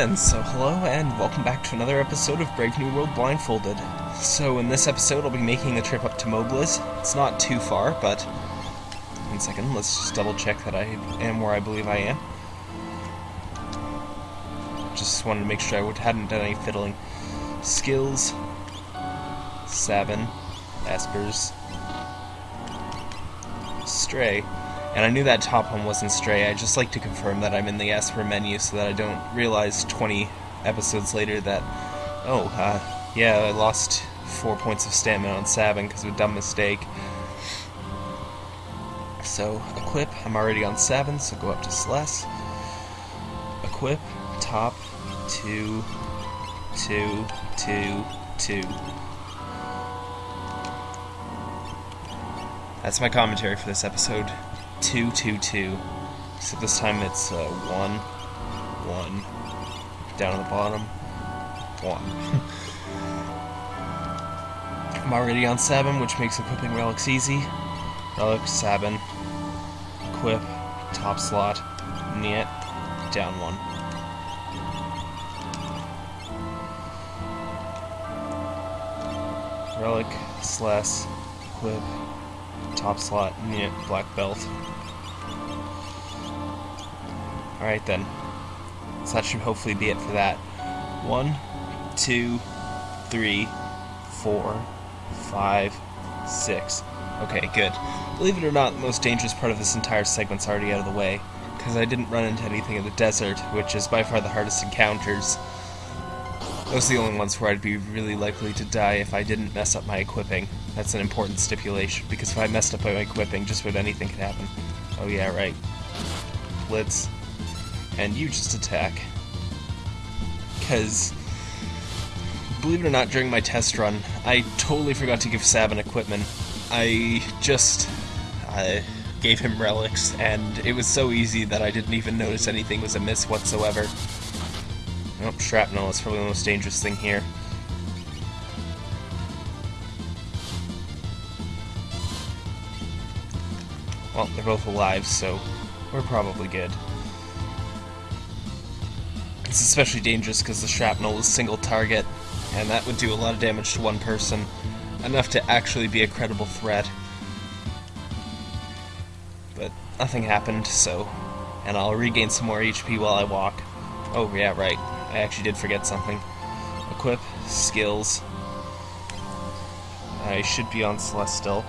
then, so hello and welcome back to another episode of Brave New World Blindfolded. So in this episode I'll be making the trip up to Mobliz. It's not too far, but... One second, let's just double check that I am where I believe I am. Just wanted to make sure I hadn't done any fiddling. Skills, Sabin, Espers... Stray. And I knew that top one wasn't Stray. I just like to confirm that I'm in the Esper menu so that I don't realize 20 episodes later that, oh, uh, yeah, I lost four points of stamina on Sabin because of a dumb mistake. So, equip. I'm already on Sabin, so go up to Celes. Equip, top, two, two, two, two. That's my commentary for this episode. Two, two, two. So this time it's uh, one, one, down at the bottom, one. I'm already on Sabin, which makes equipping relics easy. Relic, Sabin, equip, top slot, Niet, down one. Relic, Celes, equip, top slot, Niet, black belt. Alright then. So that should hopefully be it for that. One, two, three, four, five, six. Okay, good. Believe it or not, the most dangerous part of this entire segment's already out of the way, because I didn't run into anything in the desert, which is by far the hardest encounters. Those are the only ones where I'd be really likely to die if I didn't mess up my equipping. That's an important stipulation, because if I messed up my equipping, just about anything could happen. Oh yeah, right. Blitz. And you just attack. Because, believe it or not, during my test run, I totally forgot to give Sabin equipment. I just uh, gave him relics, and it was so easy that I didn't even notice anything was amiss whatsoever. Oh, shrapnel is probably the most dangerous thing here. Well, they're both alive, so we're probably good. It's especially dangerous because the shrapnel is single target, and that would do a lot of damage to one person, enough to actually be a credible threat. But nothing happened, so... And I'll regain some more HP while I walk. Oh, yeah, right. I actually did forget something. Equip, skills. I should be on Celes still.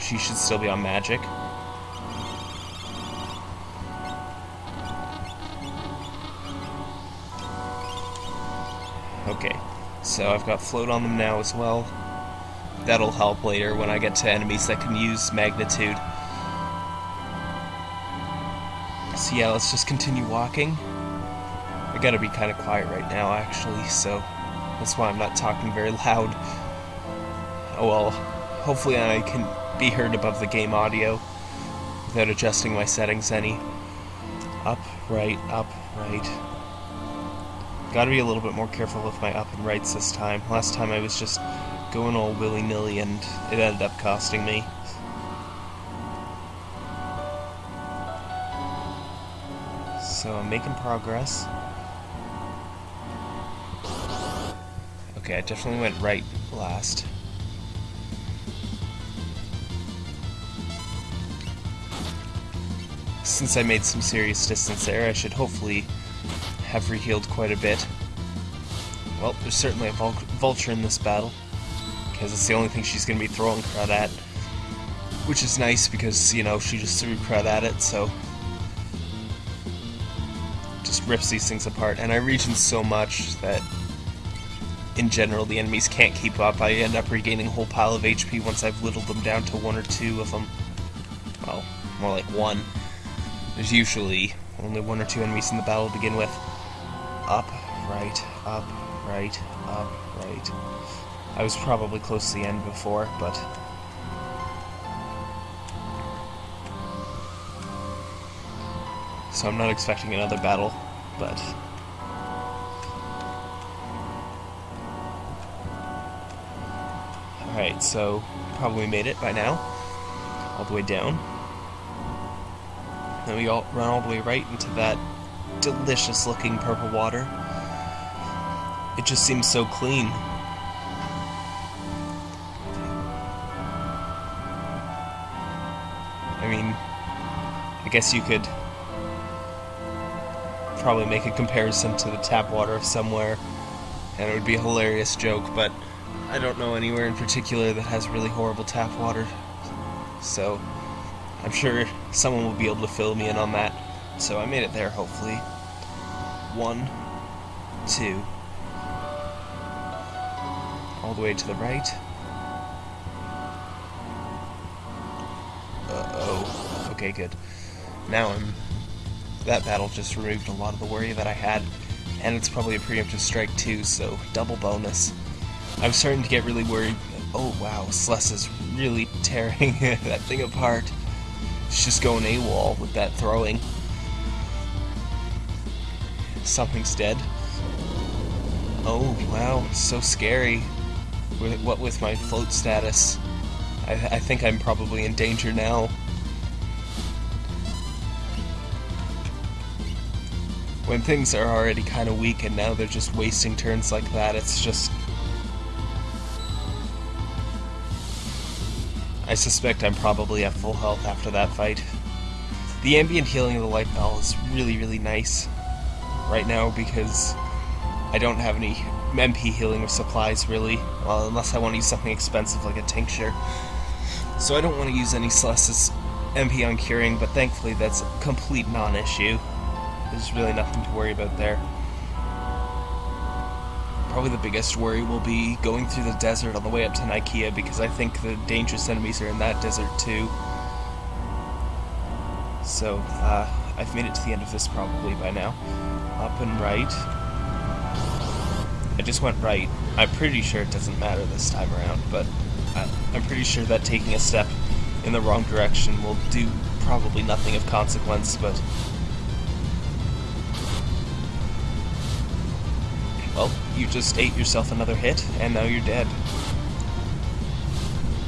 She should still be on magic. Okay, so I've got float on them now as well. That'll help later when I get to enemies that can use magnitude. So yeah, let's just continue walking. I gotta be kind of quiet right now, actually, so that's why I'm not talking very loud. Oh well, hopefully I can be heard above the game audio without adjusting my settings any. Up, right, up, right. Gotta be a little bit more careful with my up and rights this time. Last time I was just going all willy-nilly and it ended up costing me. So I'm making progress. Okay, I definitely went right last. Since I made some serious distance there, I should hopefully have rehealed quite a bit. Well, there's certainly a vul vulture in this battle, because it's the only thing she's going to be throwing crud at. Which is nice because, you know, she just threw crud at it, so... Just rips these things apart. And I regen so much that, in general, the enemies can't keep up. I end up regaining a whole pile of HP once I've whittled them down to one or two of them. Well, more like one. There's usually only one or two enemies in the battle to begin with. Up, right, up, right, up, right. I was probably close to the end before, but... So I'm not expecting another battle, but... Alright, so probably made it by now. All the way down. Then we all run all the way right into that delicious looking purple water. It just seems so clean. I mean, I guess you could probably make a comparison to the tap water of somewhere, and it would be a hilarious joke, but I don't know anywhere in particular that has really horrible tap water. So, I'm sure someone will be able to fill me in on that. So I made it there, hopefully. One, two, all the way to the right. Uh-oh. Okay, good. Now I'm... That battle just removed a lot of the worry that I had, and it's probably a preemptive strike too, so double bonus. I'm starting to get really worried. Oh wow, Celes is really tearing that thing apart. It's just going AWOL with that throwing. Something's dead. Oh wow, so scary. What with my float status? I, I think I'm probably in danger now. When things are already kind of weak and now they're just wasting turns like that, it's just... I suspect I'm probably at full health after that fight. The ambient healing of the life ball is really, really nice right now because I don't have any MP healing of supplies, really. Well, unless I want to use something expensive like a tincture. So I don't want to use any Celestis MP on curing, but thankfully that's a complete non-issue. There's really nothing to worry about there. Probably the biggest worry will be going through the desert on the way up to Nikeah, because I think the dangerous enemies are in that desert too. So, uh, I've made it to the end of this probably by now. Up and right. I just went right. I'm pretty sure it doesn't matter this time around, but I, I'm pretty sure that taking a step in the wrong direction will do probably nothing of consequence, but... Well, you just ate yourself another hit, and now you're dead.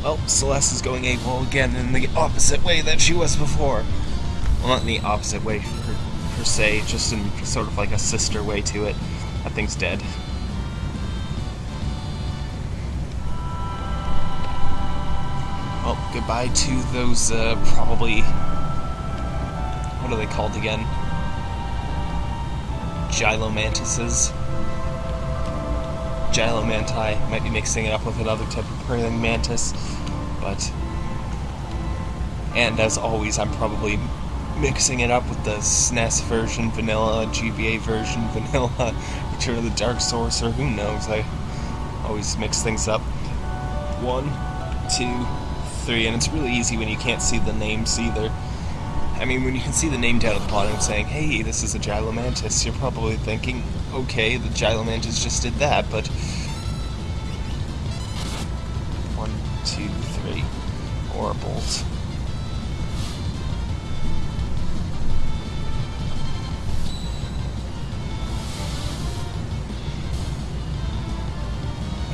Well, Celes is going AWOL again in the opposite way that she was before. Well, not in the opposite way per, per se, just in sort of like a sister way to it. That thing's dead. Well, goodbye to those, uh, probably... What are they called again? Gilomantises? Gilomanti. Might be mixing it up with another type of praying mantis, but... And as always, I'm probably mixing it up with the SNES version vanilla, GBA version vanilla, Return of the Dark Sorcerer, who knows, I always mix things up. One, two, three, and it's really easy when you can't see the names either. I mean, when you can see the name down at the bottom saying, hey, this is a Gilomantis, you're probably thinking, okay, the Gilomantis just did that, but... One, two, three. Horribles.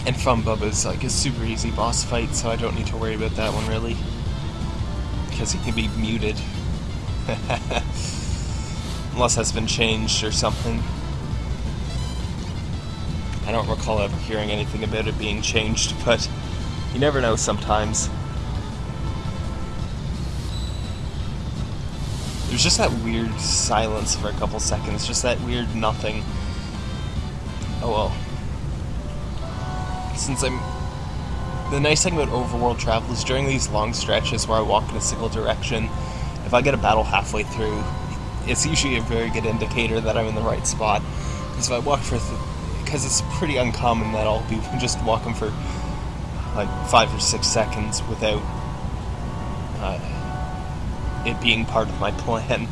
And Fumbub is like a super easy boss fight, so I don't need to worry about that one really. Because he can be muted. Unless that's been changed or something. I don't recall ever hearing anything about it being changed, but you never know sometimes. There's just that weird silence for a couple seconds, just that weird nothing. Oh well since I'm... The nice thing about overworld travel is during these long stretches where I walk in a single direction, if I get a battle halfway through, it's usually a very good indicator that I'm in the right spot. Because if I walk for... Because it's pretty uncommon that I'll be just walking for like five or six seconds without uh, it being part of my plan.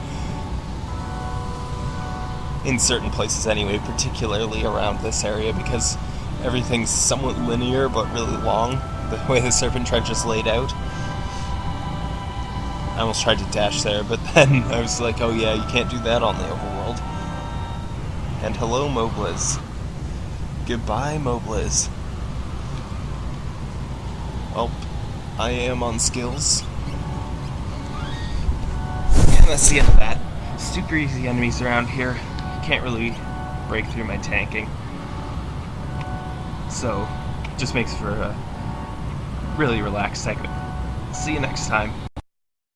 In certain places anyway, particularly around this area, because everything's somewhat linear but really long, the way the Serpent Trench is laid out. I almost tried to dash there, but then I was like, oh yeah, you can't do that on the overworld. And hello, Mobliz. Goodbye, Mobliz. Well, I am on skills. And that's the end of that. Super easy enemies around here. can't really break through my tanking. So, just makes for a really relaxed segment. See you next time.